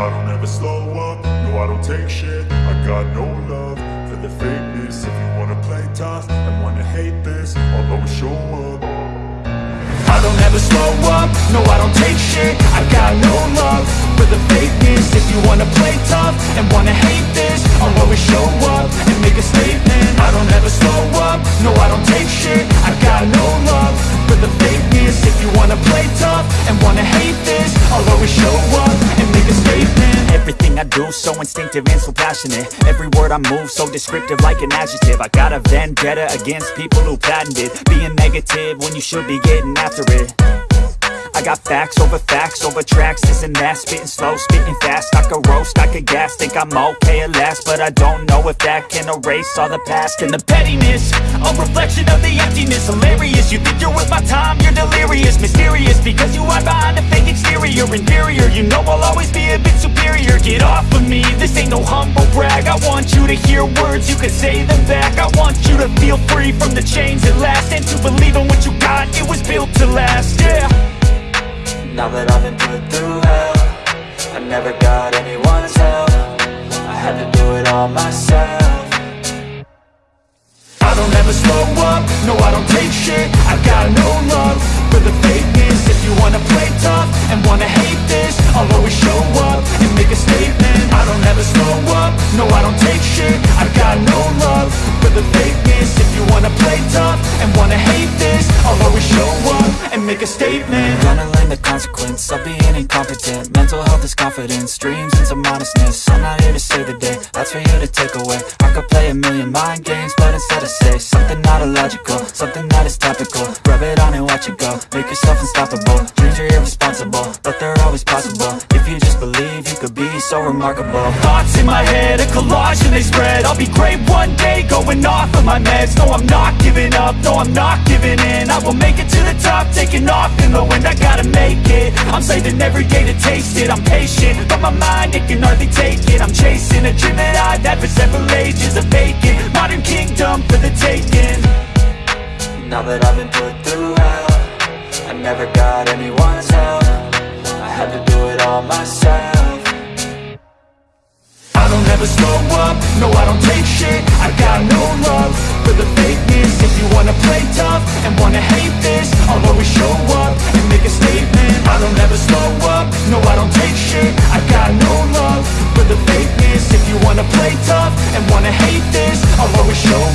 I don't ever slow up, no I don't take shit. I got no love for the fakeness. If you wanna play tough and wanna hate this I'll always show up. I don't ever slow up, no I don't take shit. I got no love for the fakeness. If you wanna play tough and wanna hate this I'll always show up and make a statement. I don't ever slow up, no I don't take shit. I got no love for the fakeness. If you wanna play tough and wanna hate this I'll always show up Everything I do so instinctive and so passionate. Every word I move so descriptive like an adjective. I got a vendetta against people who patented Being negative when you should be getting after it. I got facts over facts over tracks, this and that. Spitting slow, spitting fast, I could roast, I could gas Think I'm okay at last, but I don't know if that can erase all the past And the pettiness, a reflection of the emptiness. Hilarious, you think you're worth my time, you're delirious. Mysterious, because you hide behind the chains at last And to believe make a statement. Gonna learn the consequence of being incompetent. Mental health is confidence, dreams into modestness. I'm not here to save the day, that's for you to take away. I could play a million mind games, but instead I say Something not illogical, something that is topical. Rub it on and watch it go, make yourself unstoppable. Dreams are irresponsible, but they're so remarkable. Thoughts in my head, a collage and they spread. I'll be great one day, going off of my meds. No, I'm not giving up, no, I'm not giving in. I will make it to the top, taking off in the wind. I gotta make it, I'm saving every day to taste it. I'm patient, but my mind, it can hardly take it. I'm chasing a dream that I've had for several ages A vacant, modern kingdom for the taking. Now that I've been put through hell I never got anyone's help. I had to do it all myself I don't ever slow up, no I don't take shit. I got no love for the fakeness. If you wanna play tough and wanna hate this I'll always show up and make a statement. I don't ever slow up, no I don't take shit. I got no love for the fakeness. If you wanna play tough and wanna hate this I'll always show